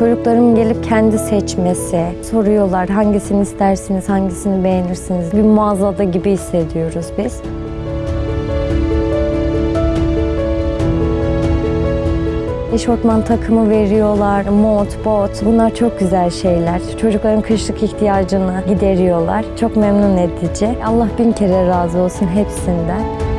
Çocukların gelip kendi seçmesi, soruyorlar hangisini istersiniz, hangisini beğenirsiniz. Bir mağazada gibi hissediyoruz biz. Eşortman takımı veriyorlar, mont, bot. Bunlar çok güzel şeyler. Çocukların kışlık ihtiyacını gideriyorlar. Çok memnun edici. Allah bin kere razı olsun hepsinden.